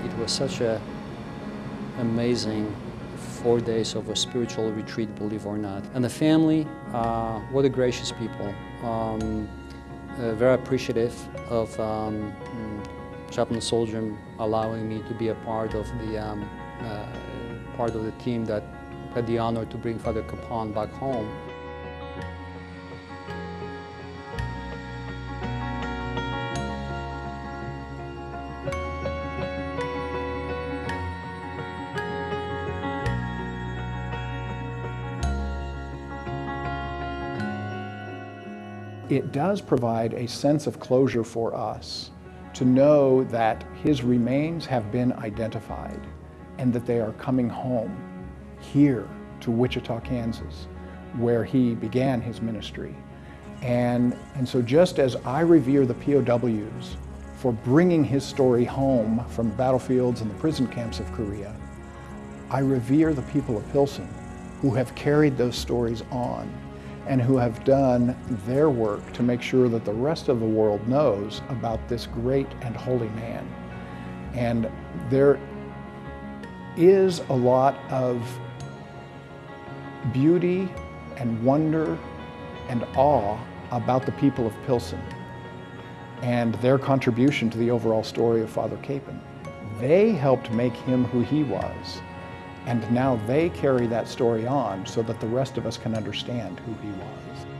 It was such a amazing four days of a spiritual retreat, believe or not. And the family, uh, what a gracious people. Um, uh, very appreciative of um, Chaplain Soldier allowing me to be a part of the um, uh, part of the team that had the honor to bring Father Kapaun back home. It does provide a sense of closure for us to know that his remains have been identified and that they are coming home here to Wichita, Kansas, where he began his ministry. And, and so just as I revere the POWs for bringing his story home from the battlefields and the prison camps of Korea, I revere the people of Pilsen who have carried those stories on and who have done their work to make sure that the rest of the world knows about this great and holy man. And there is a lot of beauty and wonder and awe about the people of Pilsen and their contribution to the overall story of Father Kapaun. They helped make him who he was. And now they carry that story on so that the rest of us can understand who he was.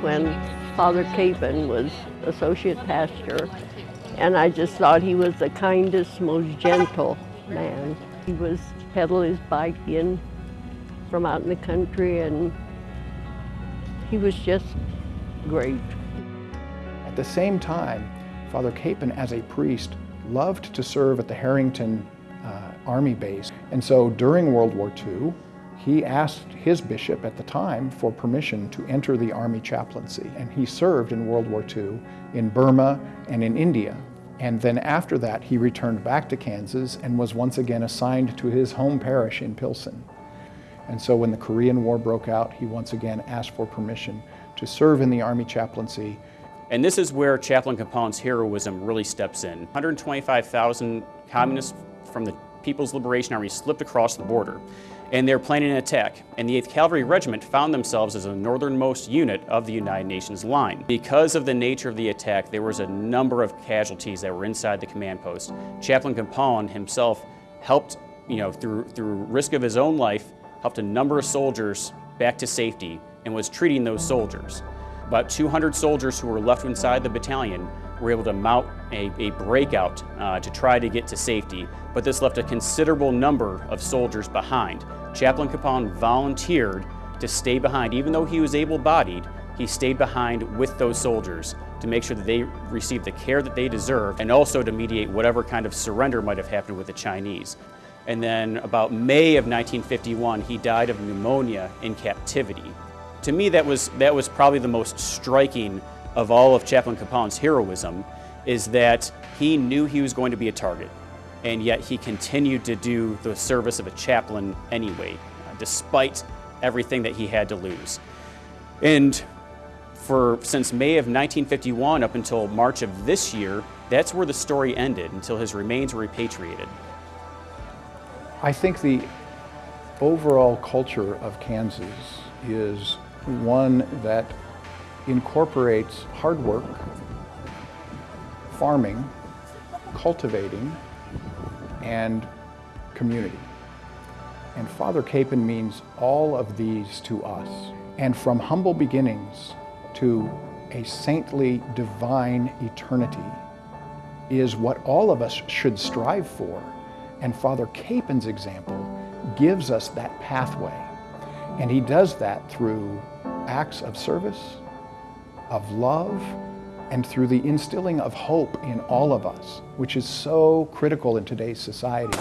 When Father Kapaun was associate pastor, and I just thought he was the kindest, most gentle man. He was pedal his bike in from out in the country, and he was just great. At the same time, Father Kapaun, as a priest, loved to serve at the Herington uh, Army base. And so during World War II, he asked his bishop at the time for permission to enter the Army chaplaincy. And he served in World War II in Burma and in India. And then after that, he returned back to Kansas and was once again assigned to his home parish in Pilsen. And so when the Korean War broke out, he once again asked for permission to serve in the Army chaplaincy. And this is where Chaplain Kapaun's heroism really steps in. 125,000 communists from the People's Liberation Army slipped across the border and they're planning an attack. And the 8th Cavalry Regiment found themselves as the northernmost unit of the United Nations line. Because of the nature of the attack, there was a number of casualties that were inside the command post. Chaplain Kapaun himself helped, you know, through, through risk of his own life, helped a number of soldiers back to safety and was treating those soldiers. About 200 soldiers who were left inside the battalion were able to mount a, a breakout uh, to try to get to safety, but this left a considerable number of soldiers behind. Chaplain Kapaun volunteered to stay behind. Even though he was able-bodied, he stayed behind with those soldiers to make sure that they received the care that they deserved and also to mediate whatever kind of surrender might have happened with the Chinese. And then about May of 1951, he died of pneumonia in captivity. To me, that was, that was probably the most striking of all of Chaplain Kapaun's heroism is that he knew he was going to be a target and yet he continued to do the service of a chaplain anyway, uh, despite everything that he had to lose. And for since May of 1951 up until March of this year, that's where the story ended until his remains were repatriated. I think the overall culture of Kansas is one that incorporates hard work, farming, cultivating, and community. And Father Kapaun means all of these to us. And from humble beginnings to a saintly, divine eternity is what all of us should strive for. And Father Kapaun's example gives us that pathway. And he does that through acts of service, of love, and through the instilling of hope in all of us, which is so critical in today's society.